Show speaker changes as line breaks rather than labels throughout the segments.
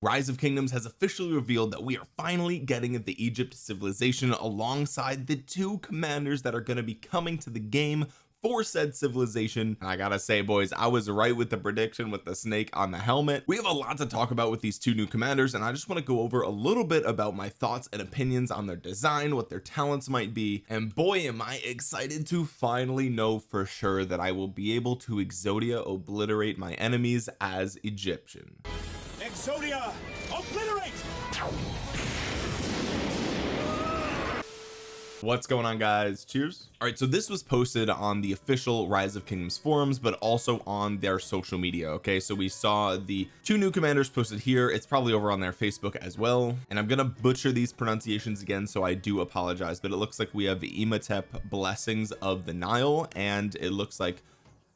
Rise of Kingdoms has officially revealed that we are finally getting the Egypt civilization alongside the two commanders that are going to be coming to the game for said civilization. I gotta say boys I was right with the prediction with the snake on the helmet. We have a lot to talk about with these two new commanders and I just want to go over a little bit about my thoughts and opinions on their design what their talents might be. And boy am I excited to finally know for sure that I will be able to Exodia obliterate my enemies as Egyptian Exodia obliterate! What's going on guys? Cheers. All right so this was posted on the official rise of kingdoms forums but also on their social media okay? So we saw the two new commanders posted here. It's probably over on their facebook as well. And I'm gonna butcher these pronunciations again so I do apologize but it looks like we have Imhotep blessings of the Nile and it looks like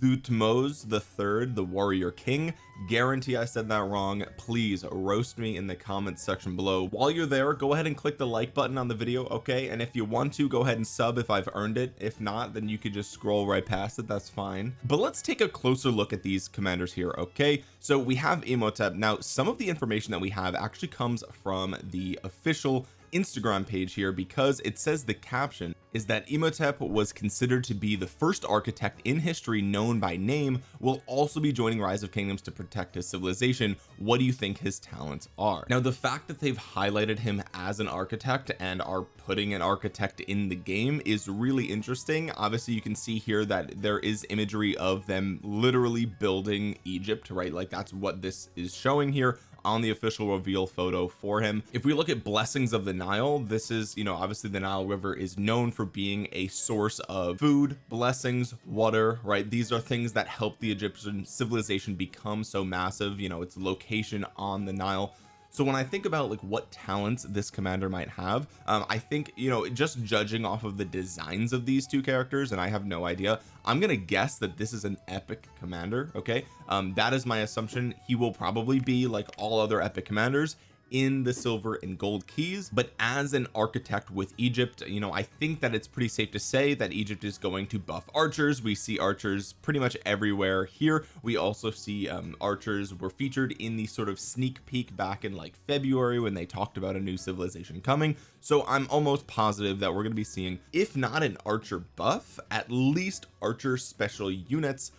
Thutmose the third the warrior king. Guarantee I said that wrong. Please roast me in the comments section below. While you're there go ahead and click the like button on the video okay? And if you want to go ahead and sub if I've earned it. If not then you could just scroll right past it. That's fine. But let's take a closer look at these commanders here okay? So we have Imhotep. Now some of the information that we have actually comes from the official Instagram page here because it says the caption is that Imhotep was considered to be the first architect in history known by name will also be joining rise of kingdoms to protect his civilization. What do you think his talents are? Now the fact that they've highlighted him as an architect and are putting an architect in the game is really interesting. Obviously you can see here that there is imagery of them literally building Egypt right? Like that's what this is showing here on the official reveal photo for him. If we look at blessings of the Nile this is you know obviously the Nile River is known for being a source of food blessings water right? These are things that help the Egyptian civilization become so massive. You know its location on the Nile so when I think about like what talents this commander might have um, I think you know just judging off of the designs of these two characters and I have no idea I'm gonna guess that this is an epic commander okay? Um, that is my assumption. He will probably be like all other epic commanders in the silver and gold keys but as an architect with Egypt you know I think that it's pretty safe to say that Egypt is going to buff archers. We see archers pretty much everywhere here. We also see um, archers were featured in the sort of sneak peek back in like February when they talked about a new civilization coming. So I'm almost positive that we're going to be seeing if not an archer buff at least archer special units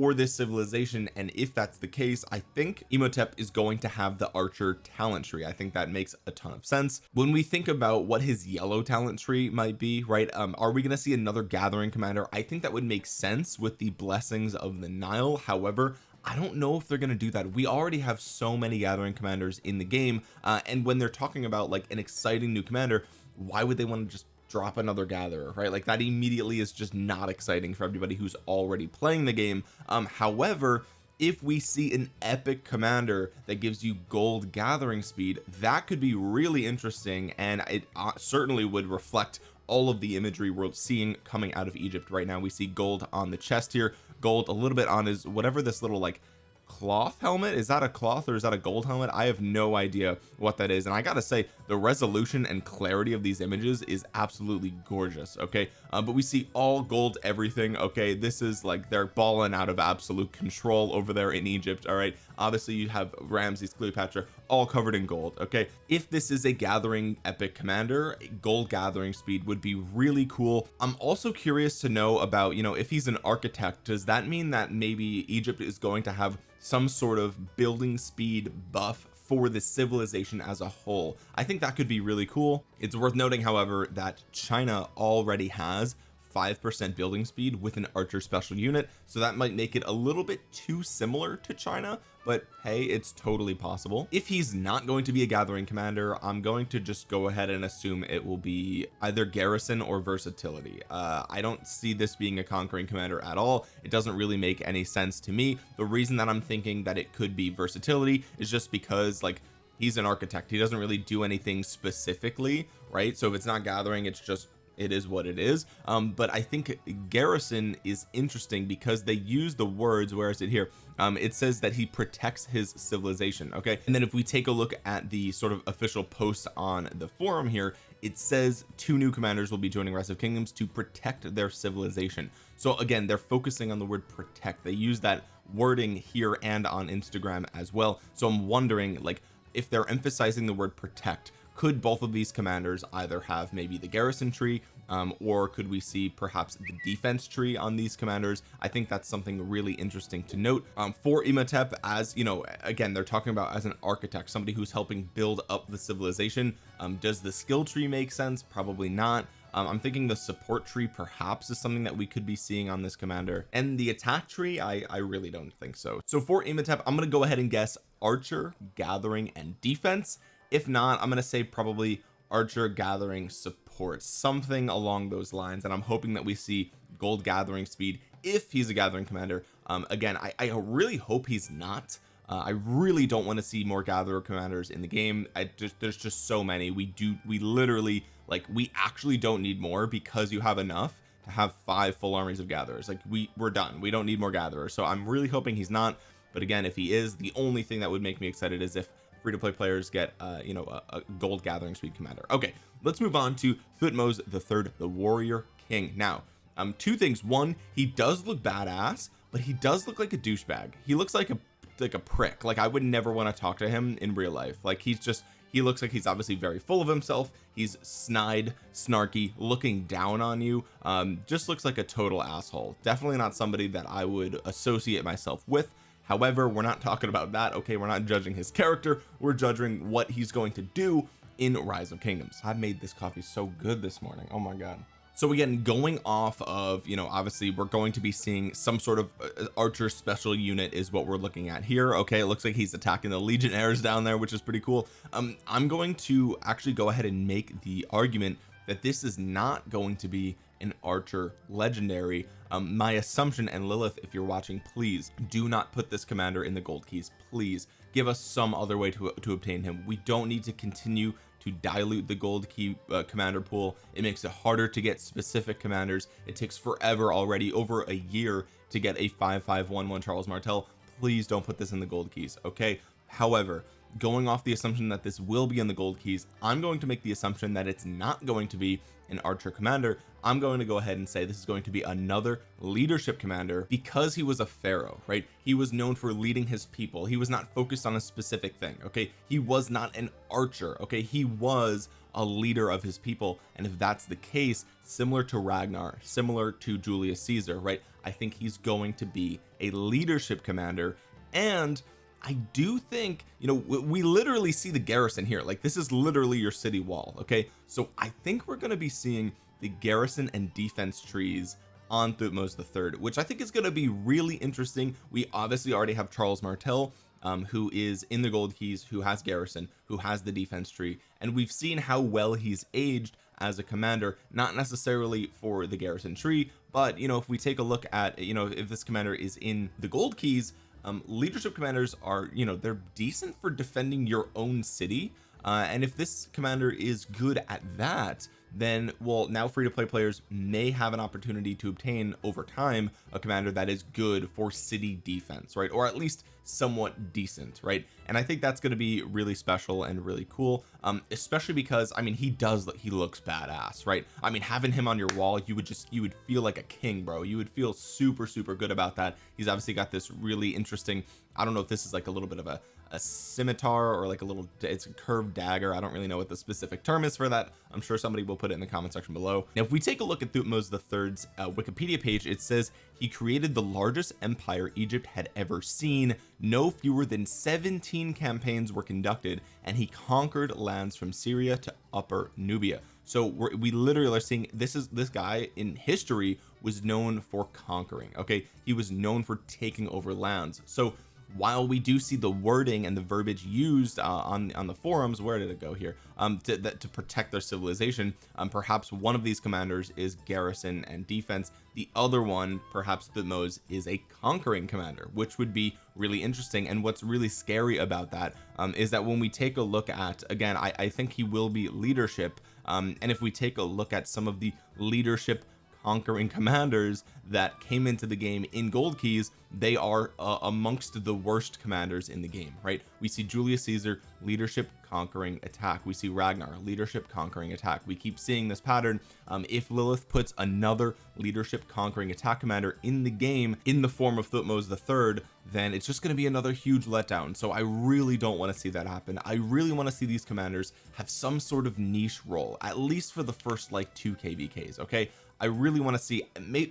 for this civilization and if that's the case I think Imhotep is going to have the archer talent tree. I think that makes a ton of sense. When we think about what his yellow talent tree might be right um are we going to see another gathering commander? I think that would make sense with the blessings of the Nile. However I don't know if they're going to do that. We already have so many gathering commanders in the game uh, and when they're talking about like an exciting new commander why would they want to just drop another gatherer right? Like that immediately is just not exciting for everybody who's already playing the game. Um however if we see an epic commander that gives you gold gathering speed that could be really interesting and it uh, certainly would reflect all of the imagery we're seeing coming out of Egypt right now. We see gold on the chest here gold a little bit on his whatever this little like cloth helmet is that a cloth or is that a gold helmet? I have no idea what that is and I gotta say the resolution and clarity of these images is absolutely gorgeous okay? Uh, but we see all gold everything okay? This is like they're balling out of absolute control over there in Egypt all right? Obviously you have Ramses Cleopatra all covered in gold okay? If this is a gathering epic commander gold gathering speed would be really cool. I'm also curious to know about you know if he's an architect does that mean that maybe Egypt is going to have some sort of building speed buff for the civilization as a whole. I think that could be really cool. It's worth noting however that China already has 5% building speed with an archer special unit so that might make it a little bit too similar to China but hey it's totally possible. If he's not going to be a gathering commander I'm going to just go ahead and assume it will be either garrison or versatility. Uh, I don't see this being a conquering commander at all. It doesn't really make any sense to me. The reason that I'm thinking that it could be versatility is just because like he's an architect. He doesn't really do anything specifically right? So if it's not gathering it's just it is what it is. Um but I think garrison is interesting because they use the words where is it here? Um it says that he protects his civilization okay? And then if we take a look at the sort of official post on the forum here it says two new commanders will be joining Rise of Kingdoms to protect their civilization. So again they're focusing on the word protect. They use that wording here and on Instagram as well. So I'm wondering like if they're emphasizing the word protect could both of these commanders either have maybe the garrison tree um, or could we see perhaps the defense tree on these commanders? I think that's something really interesting to note um, for Imhotep as you know again they're talking about as an architect somebody who's helping build up the civilization. Um, does the skill tree make sense? Probably not. Um, I'm thinking the support tree perhaps is something that we could be seeing on this commander. And the attack tree I I really don't think so. So for Imhotep I'm gonna go ahead and guess archer gathering and defense if not I'm gonna say probably archer gathering support something along those lines and I'm hoping that we see gold gathering speed if he's a gathering commander. Um again I, I really hope he's not. Uh, I really don't want to see more gatherer commanders in the game. I just there's just so many. We do we literally like we actually don't need more because you have enough to have five full armies of gatherers. Like we we're done. We don't need more gatherers. So I'm really hoping he's not. But again if he is the only thing that would make me excited is if free-to-play players get uh you know a, a, gold gathering speed commander. Okay let's move on to Thutmose the third the warrior king. Now um two things. One he does look badass but he does look like a douchebag. He looks like a like a prick. Like I would never want to talk to him in real life. Like he's just he looks like he's obviously very full of himself. He's snide snarky looking down on you. Um just looks like a total asshole. Definitely not somebody that I would associate myself with however we're not talking about that okay? We're not judging his character. We're judging what he's going to do in rise of kingdoms. I've made this coffee so good this morning. Oh my god. So again going off of you know obviously we're going to be seeing some sort of uh, archer special unit is what we're looking at here okay? It looks like he's attacking the legionnaires down there which is pretty cool. Um I'm going to actually go ahead and make the argument that this is not going to be an archer legendary. Um, my assumption and Lilith if you're watching please do not put this commander in the gold keys. Please give us some other way to, to obtain him. We don't need to continue to dilute the gold key uh, commander pool. It makes it harder to get specific commanders. It takes forever already over a year to get a 5511 Charles Martel. Please don't put this in the gold keys okay? However going off the assumption that this will be in the gold keys I'm going to make the assumption that it's not going to be an archer commander. I'm going to go ahead and say this is going to be another leadership commander because he was a pharaoh right? He was known for leading his people. He was not focused on a specific thing okay? He was not an archer okay? He was a leader of his people. And if that's the case similar to Ragnar similar to Julius Caesar right? I think he's going to be a leadership commander. And I do think you know we literally see the garrison here. Like this is literally your city wall okay? So I think we're going to be seeing the garrison and defense trees on Thutmose the third which I think is going to be really interesting. We obviously already have Charles Martel um, who is in the gold keys who has garrison who has the defense tree and we've seen how well he's aged as a commander not necessarily for the garrison tree but you know if we take a look at you know if this commander is in the gold keys um, leadership commanders are you know they're decent for defending your own city. Uh, and if this commander is good at that then well now free to play players may have an opportunity to obtain over time a commander that is good for city defense right? Or at least somewhat decent right? And I think that's going to be really special and really cool um especially because I mean he does he looks badass right? I mean having him on your wall you would just you would feel like a king bro. You would feel super super good about that. He's obviously got this really interesting I don't know if this is like a little bit of a, a scimitar or like a little it's a curved dagger. I don't really know what the specific term is for that. I'm sure somebody will put it in the comment section below. Now if we take a look at Thutmose the third's uh, Wikipedia page it says he created the largest empire Egypt had ever seen. No fewer than 17 campaigns were conducted and he conquered lands from Syria to upper Nubia. So we literally are seeing this is this guy in history was known for conquering okay? He was known for taking over lands. So while we do see the wording and the verbiage used uh, on on the forums where did it go here? Um to, that, to protect their civilization um perhaps one of these commanders is garrison and defense. The other one perhaps the Thutmose is a conquering commander which would be really interesting. And what's really scary about that um is that when we take a look at again I, I think he will be leadership um and if we take a look at some of the leadership conquering commanders that came into the game in gold keys they are uh, amongst the worst commanders in the game right? We see Julius Caesar leadership conquering attack. We see Ragnar leadership conquering attack. We keep seeing this pattern um, if Lilith puts another leadership conquering attack commander in the game in the form of Thutmose the third then it's just going to be another huge letdown. So I really don't want to see that happen. I really want to see these commanders have some sort of niche role at least for the first like two kvks okay I really want to see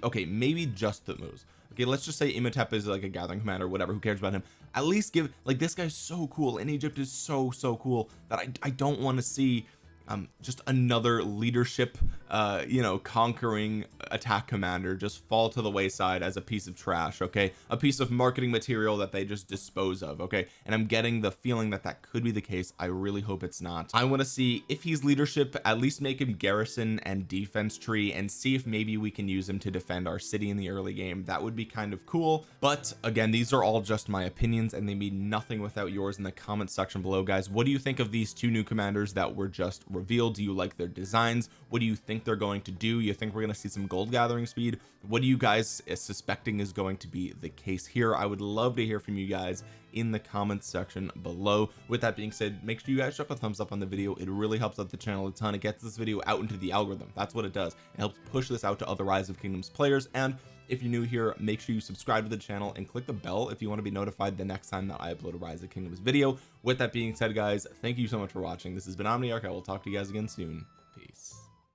okay maybe just the moves. Okay let's just say Imhotep is like a gathering commander whatever who cares about him? At least give like this guy's so cool and Egypt is so so cool that I, I don't want to see um just another leadership uh you know conquering attack commander just fall to the wayside as a piece of trash okay? A piece of marketing material that they just dispose of okay? And I'm getting the feeling that that could be the case. I really hope it's not. I want to see if he's leadership at least make him garrison and defense tree and see if maybe we can use him to defend our city in the early game. That would be kind of cool. But again these are all just my opinions and they mean nothing without yours in the comment section below guys. What do you think of these two new commanders that were just revealed do you like their designs? What do you think they're going to do? You think we're going to see some gold gathering speed? What do you guys eh, suspecting is going to be the case here? I would love to hear from you guys in the comments section below. With that being said make sure you guys drop a thumbs up on the video. It really helps out the channel a ton. It gets this video out into the algorithm. That's what it does. It helps push this out to other rise of kingdoms players and if you're new here make sure you subscribe to the channel and click the bell if you want to be notified the next time that I upload a rise of kingdoms video. With that being said guys thank you so much for watching. This has been Omniarch. I will talk to you guys again soon